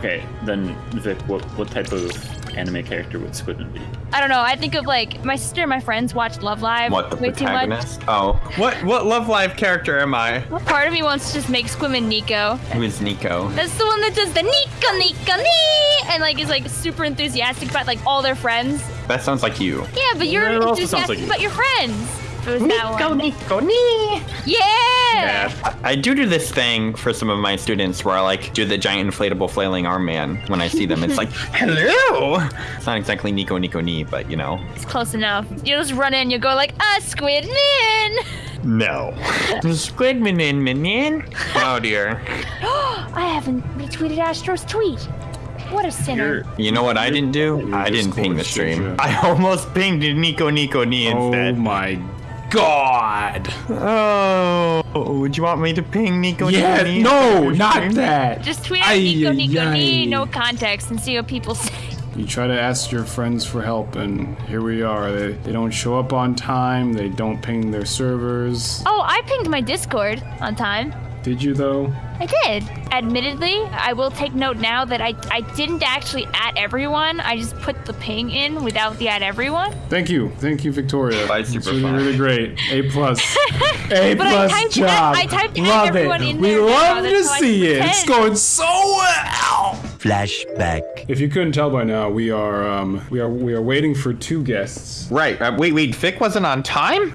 Okay, then Vic, what what type of anime character would Squidman be? I don't know. I think of like my sister and my friends watch Love Live What, the way too much. protagonist? Oh. What what Love Live character am I? Well, part of me wants to just make Squidman Nico. Who is Nico? That's the one that does the Nico Nico Nee and like is like super enthusiastic about like all their friends. That sounds like you. Yeah, but you're Yeah, it also sounds enthusiastic like you. about your friends. If it was that one. Nico, nee. Yeah. I do do this thing for some of my students where I like do the giant inflatable flailing arm man when I see them. It's like, hello. It's not exactly Nico Nico Nee, but you know. It's close enough. You just run in, you go like, uh, Squidman. No. Squidman in minion. Oh dear. I haven't retweeted Astro's tweet. What a sinner. You're, You know what I didn't do? I didn't ping the stream. I almost pinged Nico Nico Nee Oh instead. my god. Oh, would you want me to ping Nico Yeah, Nico Nee? no, not stream? that. Just tweet out Ay, Nico ay, Nico Nee, no context, and see what people say. You try to ask your friends for help, and here we are. They, they don't show up on time, they don't ping their servers. Oh, I pinged my Discord on time. Did you, though? I did. Admittedly, I will take note now that I, I didn't actually at everyone. I just put the ping in without the at everyone. Thank you. Thank you, Victoria. Bye, It's super really, fun. really great. A plus. A But I plus typed job. I typed at love everyone it. in we there now, love that's to see it. It's going so well. Flashback. If you couldn't tell by now, we are um we are we are waiting for two guests. Right. Uh, wait, wait. Vic wasn't on time.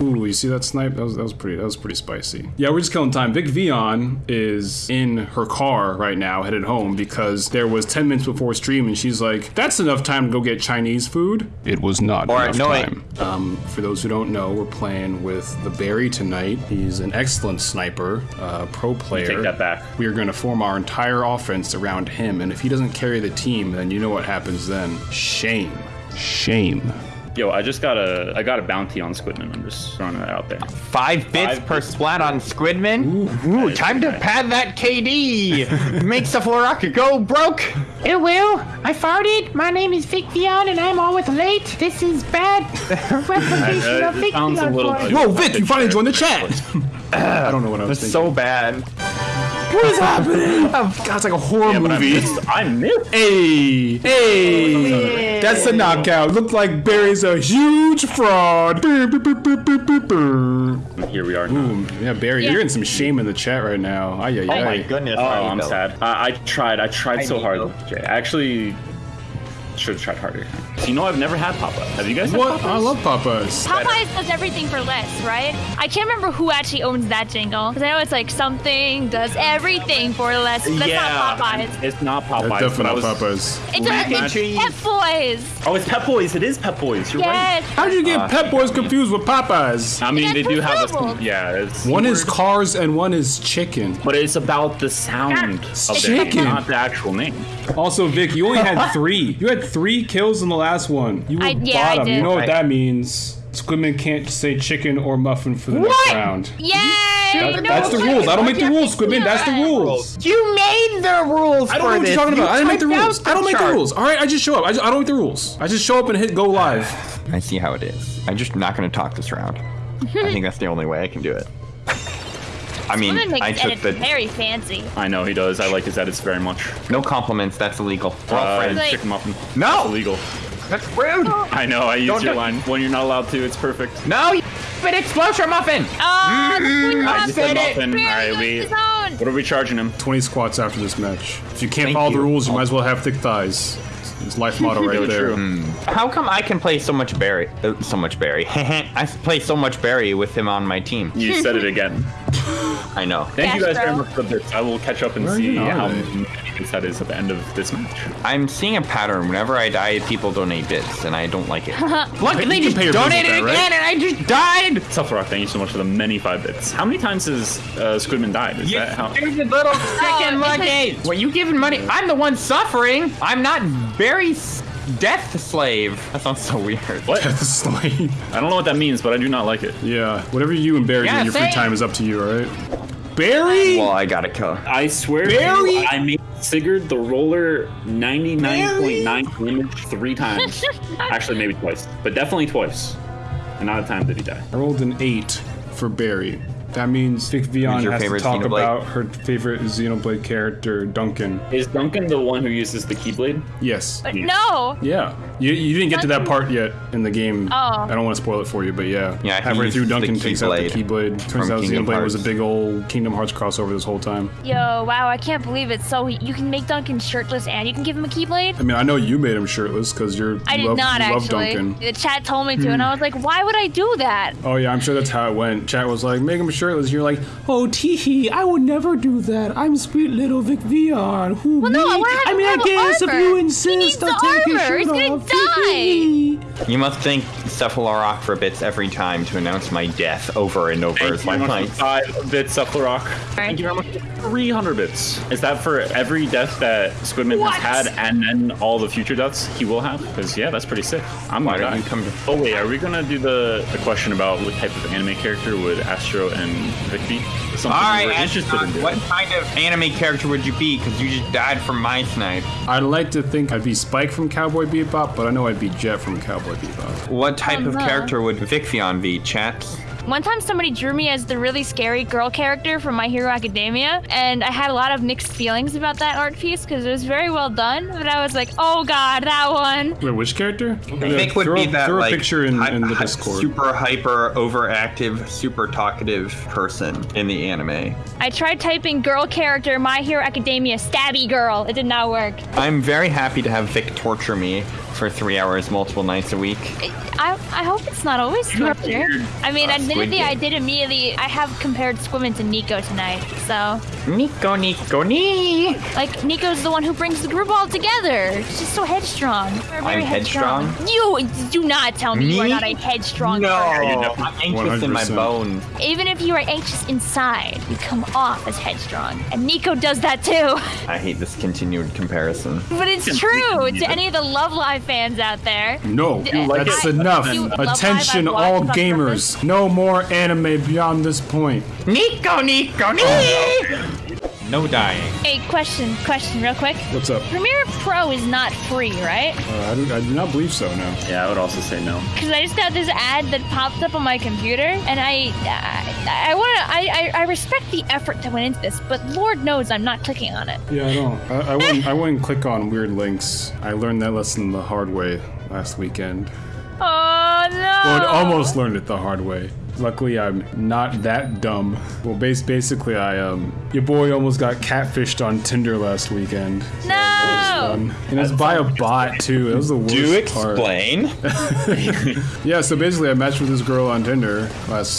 Ooh, you see that snipe? That was that was pretty that was pretty spicy. Yeah, we're just killing time. Vic Vion is in her car right now, headed home because there was 10 minutes before stream, and she's like, "That's enough time to go get Chinese food." It was not All right, enough no, wait. time. Um, for those who don't know, we're playing with the Barry tonight. He's an excellent sniper, uh, pro player. take that back. We are going to form our entire offense around him, and if he doesn't carry the team, then you know what happens then. Shame. Shame. Yo, I just got a I got a bounty on Squidman. I'm just throwing that out there. Five bits Five per bits splat on Squidman. Ooh, time to pad that KD. Makes the Floraka go broke. It will. I farted. My name is Vic Vion and I'm always late. This is bad reputation Uh, of Vic sounds a Vion little. for it. Whoa, Vic, you finally joined the chat. I don't know what I was It's thinking. so bad. What is happening? Oh, God, it's like a horror Yeah, but I movie. missed. I missed. Hey, hey, that's a knockout. Looked like Barry's a huge fraud. Here we are now. Ooh, yeah, Barry, Yeah. you're in some shame in the chat right now. Ay, ay, Oh my goodness. Oh, I I'm sad. I, I tried. I tried so hard. know. I actually should have tried harder. You know, I've never had Papa. Have you guys had What? Papa? I love Popeyes. Popeyes does everything for less, right? I can't remember who actually owns that jingle. Because I know it's like something does everything for less. That's yeah, not Popeyes. It's not Popeyes. That's but I definitely not Papas. It's, Mac a, it's. Pep Boys. Oh, it's Pep Boys. It is Pep Boys. You're right. Yes. How did you get uh, Pep Boys confused with Popeyes? I mean, they do have a yeah. It's One is cars and one is chicken. but it's about the sound of the name, Chicken. not the actual name. Also, Vic, you only had three. You had three kills in the last one. You were I- yeah, I bottom. You know what that means? Squidman can't say chicken or muffin for the What? next round. Yay! That- no, that's the rules. I don't make the rules, Squidman. That's the rules. You made the rules I don't know what this. you're talking You about. I didn't make the rules. out I don't make the rules. All right, I just show up. I, just, I don't make the rules. I just show up and hit go live. I see how it is. I'm just not going to talk this round. I think that's the only way I can do it. I mean, I makes took the very fancy. I know he does. I like his edits very much. no compliments. That's illegal. We're all Uh, friends. Like- chicken muffin. No! That's illegal. That's rude. I know. I use Don't your do- line when you're not allowed to. It's perfect. No, you stupid explosion muffin. Oh, the Queen I just said Muffin. muffin. All Barry right, knows we. What are we charging him? 20 squats after this match. If you can't Thank follow the you. rules, you might as well have thick thighs. It's life motto right Really there. true. How come I can play so much Barry? Uh, so much Barry. I play so much Barry with him on my team. You said it again. I know. Thank you guys Castro. very much for this. I will catch up and Where see you on how it? many that is at the end of this match. I'm seeing a pattern. Whenever I die, people donate bits, and I don't like it. Look, You they just pay your donated that, right? again, and I just died. Tough thank you so much for the many five bits. How many times has uh, Squidman died? Is You that how? stupid little chicken it's like- monkey. What, you giving money? I'm the one suffering. I'm not Barry's death slave. That sounds so weird. What? Death Slave. I don't know what that means, but I do not like it. Yeah, whatever you and Barry do in your free time is up to you, alright? Barry? Well, I gotta kill. I swear to Barry? you, I made Sigurd the roller 99.9 damage three times. Actually, maybe twice, but definitely twice. And not a time did he die. I rolled an 8 for Barry. That means Vic Vion has to talk Xenoblade? about her favorite Xenoblade character, Dunban. Is Dunban the one who uses the Keyblade? Yes. But no. Yeah. You, you didn't get to that part yet in the game. Oh. I don't want to spoil it for you, but yeah. Yeah, he Halfway through, Dunban takes out the Keyblade Keyblade. Turns from out Kingdom Xenoblade was a big old Kingdom Hearts crossover this whole time. Yo, wow, I can't believe it. So you can make Dunban shirtless and you can give him a Keyblade? I mean, I know you made him shirtless because you're. I did love, not you love actually. Dunban. The chat told me to, and I was like, why would I do that? Oh yeah, I'm sure that's how it went. Chat was like, make him shirtless. You're like, oh teehee, I would never do that. I'm sweet little Vic Vion. Who Well, no, I me? wanna have I mean, I him have guess if armor. you He insist, needs I'll the take his armor. shirt off. Die. You must thank Cephalorock for bits every time to announce my death over and over Thank as you my very much might. for five bits, Cephalrock. Thank you very much. 300 bits. Is that for every death that Squidman What? has had and then all the future deaths he will have? Because, yeah, that's pretty sick. I'm Why gonna don't die. you come to- Oh, wait, are we going to do the, the question about what type of anime character would Astro and Vic be? Something All right, we're interested in Astronaut, doing. what kind of anime character would you be? Because you just died from my snipe. I'd like to think I'd be Spike from Cowboy Bebop, but I know I'd be Jet from Cowboy Bebop. What type Oh, of no. character would Vic Vion be, chat? One time somebody drew me as the really scary girl character from My Hero Academia, and I had a lot of mixed feelings about that art piece because it was very well done, but I was like, oh god, that one. Wait, which character? Vic would throw, be that throw like a picture in, in the Discord. super hyper overactive, super talkative person in the anime. I tried typing girl character My Hero Academia stabby girl. It did not work. I'm very happy to have Vic torture me for three hours multiple nights a week. I, I hope it's not always torture. I mean, uh, Squid admittedly, I did immediately. I have compared Squidman to Nico tonight, so Nico, Nico, Ni. like Nico's the one who brings the group all together. She's so headstrong. You're very I'm headstrong? You do not tell me you are Me? not a headstrong No, person. I'm anxious in my 100%. bones. Even if you are anxious inside, you come off as headstrong, and Nico does that too. I hate this continued comparison. But it's true to any of the Love Live fans out there. No, like that's it? enough. You- Love Live, Attention, all gamers. No more anime beyond this point. Nico, Nico, Ni. Oh. No dying. Hey, question, question, real quick. What's up? Premiere Pro is not free, right? Uh, I, do, I do not believe so. No. Yeah, I would also say no. Because I just got this ad that popped up on my computer, and I, I, I want to, I, I, I respect the effort that went into this, but Lord knows I'm not clicking on it. Yeah, I don't. I, I wouldn't. I wouldn't click on weird links. I learned that lesson the hard way last weekend. Oh no! Well, I almost learned it the hard way. Luckily, I'm not that dumb. Well, base basically, I um, your boy almost got catfished on Tinder last weekend. No! Um, and it's by a bot too. That was the worst Do part. explain. Yeah, so basically, I matched with this girl on Tinder last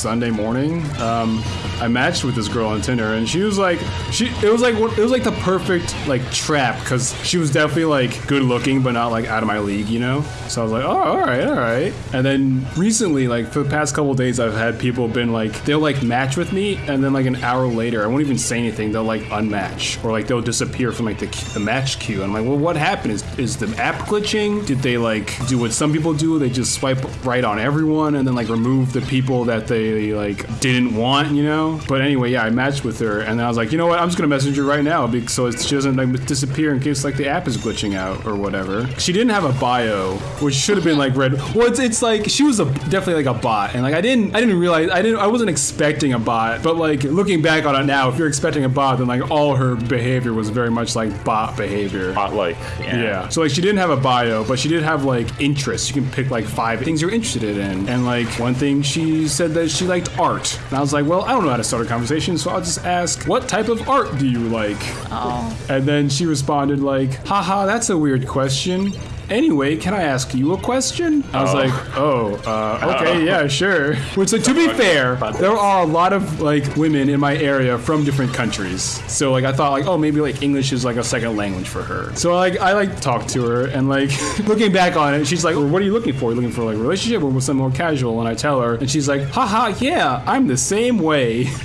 Sunday morning. Um, I matched with this girl on Tinder, and she was like, she it was like it was like the perfect like trap because she was definitely like good looking, but not like out of my league, you know. So I was like, oh, all right, all right. And then recently, like for the past couple days, I've had people been like, they'll like match with me, and then like an hour later, I won't even say anything. They'll like unmatch or like they'll disappear from like the, the match queue. and I'm like, well, what happened? Is is the app glitching? Did they like do what some people do? They just swipe right on everyone and then like remove the people that they like didn't want, you know? But anyway, yeah, I matched with her and then I was like, you know what? I'm just gonna message her right now because so she doesn't like disappear in case like the app is glitching out or whatever. She didn't have a bio, which should have been like red Well, it's, it's like she was a definitely like a bot, and like I didn't I didn't realize I didn't I wasn't expecting a bot, but like looking back on it now, if you're expecting a bot, then like all her behavior was very much like bot behavior. Not like, yeah. Yeah. So like she didn't have a bio, but she did have like interests. You can pick like five things you're interested in. And like one thing she said that she liked art. And I was like, well, I don't know how to start a conversation, so I'll just ask, what type of art do you like? Oh. And then she responded like, haha, that's a weird question. Anyway, can I ask you a question? I was Oh. like, oh, uh, okay, yeah, sure. Which, like, to be fair, there are a lot of like women in my area from different countries. So like, I thought like, oh, maybe like English is like a second language for her. So like, I like talked to her, and like, looking back on it, she's like, well, what are you looking for? Are you looking for like a relationship or something more casual? And I tell her, and she's like, haha, yeah, I'm the same way.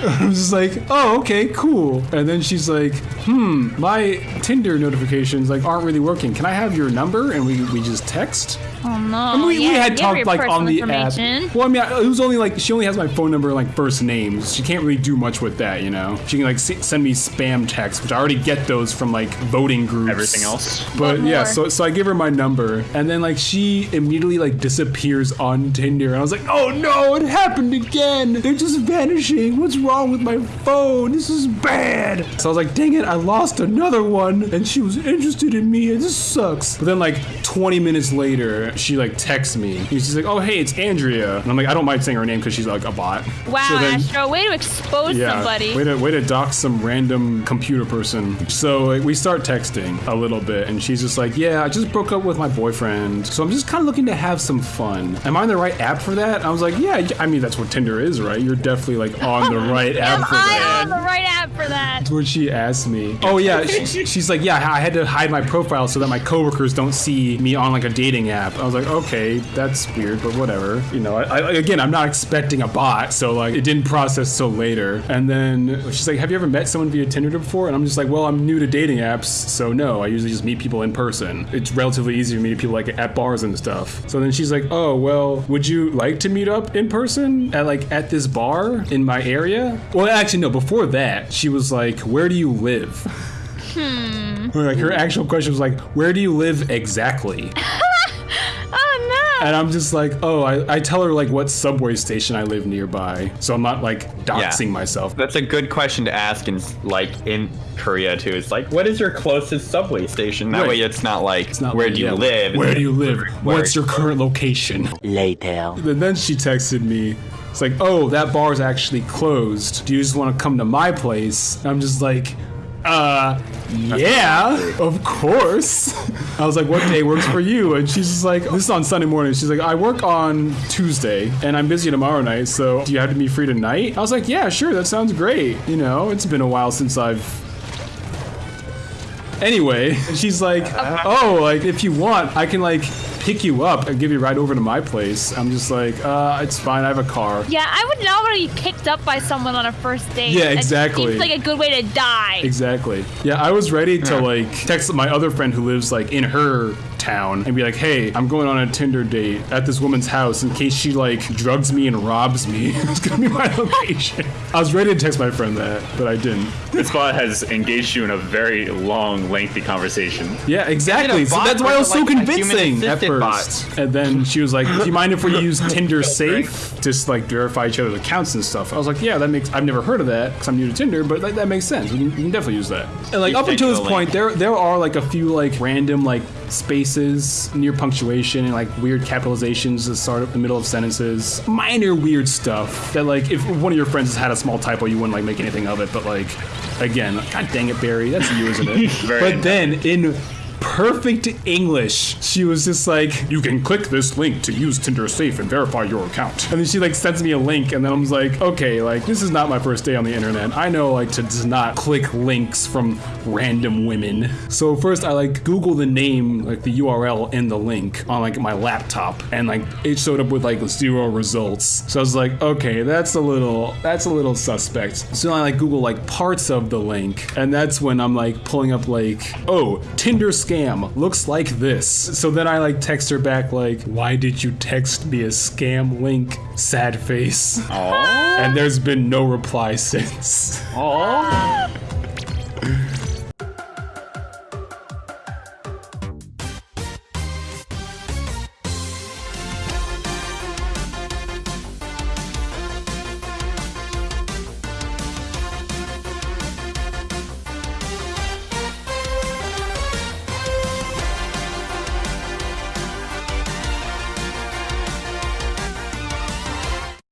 I was just like, oh, okay, cool. And then she's like, hmm, my Tinder notifications like aren't really working. Can I have your number and we, we just text? Oh no. I mean, we, we yeah, had give talked your like on personal the app. information. Well, I mean, it was only like she only has my phone number and like first names. She can't really do much with that, you know. She can like s- send me spam texts, which I already get those from like voting groups. Everything else. But What yeah, more? so so I give her my number, and then like she immediately like disappears on Tinder, and I was like, oh no, it happened again. They're just vanishing. What's wrong with my phone? This is bad. So I was like, dang it, I lost another one, and she was interested in me. and This sucks. But then like 20 minutes later, she like texts me. And she's like, oh hey, it's Andrea, and I'm like, I don't mind saying her name because she's like a bot. Wow, So then- Astro, way to expose yeah, somebody. Way to way to dox some random computer person. So like, we start texting a little bit, and she's just like, "Yeah, I just broke up with my boyfriend, so I'm just kind of looking to have some fun. Am I on the right app for that?" I was like, "Yeah, I mean that's what Tinder is, right? You're definitely like on the right Am app for I that." on the right app for that? That's what she asked me. Oh yeah, she, she's like, yeah, I had to hide my profile so that my coworkers don't see me on like a dating app. I was like, okay, that's weird, but whatever. You know, I, I, again, I'm not expecting a bot, so like it didn't process till later. And then she's like, have you ever met someone via Tinder before? And I'm just like, well, I'm new to dating apps, so no. I usually just meet people in person. It's relatively easy to meet people like at bars and stuff. So then she's like, oh well, would you like to meet up in person at like at this bar in my area? Well, actually, no. Before that, she was like, where do you live? Hmm. Like her actual question was like, where do you live exactly? Oh no. And I'm just like, oh, I, I tell her like what subway station I live nearby, so I'm not like doxing myself. That's a good question to ask in like in Korea too. It's like, what is your closest subway station? That Right. way, it's not like It's not where like, do you yeah, live. Where do you live? Where- What's your current location? Later. And then she texted me. It's like, oh, that bar is actually closed. Do you just want to come to my place? And I'm just like, uh, yeah, of course. I was like, what day works for you? And she's just like, this is on Sunday morning. She's like, I work on Tuesday and I'm busy tomorrow night. So do you have to be free tonight? I was like, yeah, sure. That sounds great. You know, it's been a while since I've Anyway, she's like, "Oh, like if you want, I can like pick you up and give you a ride over to my place." I'm just like, "Uh, it's fine. I have a car." Yeah, I would not want to be picked up by someone on a first date. Yeah, exactly. It's like a good way to die. Exactly. Yeah, I was ready to like text my other friend who lives like in her town and be like, "Hey, I'm going on a Tinder date at this woman's house in case she like drugs me and robs me." it's gonna be my location. I was ready to text my friend that, but I didn't. This bot has engaged you in a very long, lengthy conversation. Yeah, exactly. So that's why it was so like a convincing at human-assisted first. And then she was like, "Do you mind if we use Tinder Safe to like verify each other's accounts and stuff?" I was like, "Yeah, that makes. I've never heard of that because I'm new to Tinder, but that, that makes sense. We can, we can definitely use that." And like You up until this the point, there there are like a few like random like spaces near punctuation and like weird capitalizations at start of the middle of sentences, minor weird stuff that like if one of your friends has had a small typo, you wouldn't like make anything of it. But like again, god dang it, Barry, that's you, isn't it? But then in perfect English. She was just like, "You can click this link to use Tinder Safe and verify your account." And then she like sends me a link, and then I'm like, "Okay, like this is not my first day on the internet. I know like to just not click links from random women." So first, I like Google the name, like the URL in the link on like my laptop, and like it showed up with like zero results. So I was like, "Okay, that's a little that's a little suspect." So I like Google like parts of the link, and that's when I'm like pulling up like, "Oh, Tinder scam looks like this." So then I like text her back like, "Why did you text me a scam link?" Sad face. And there's been no reply since.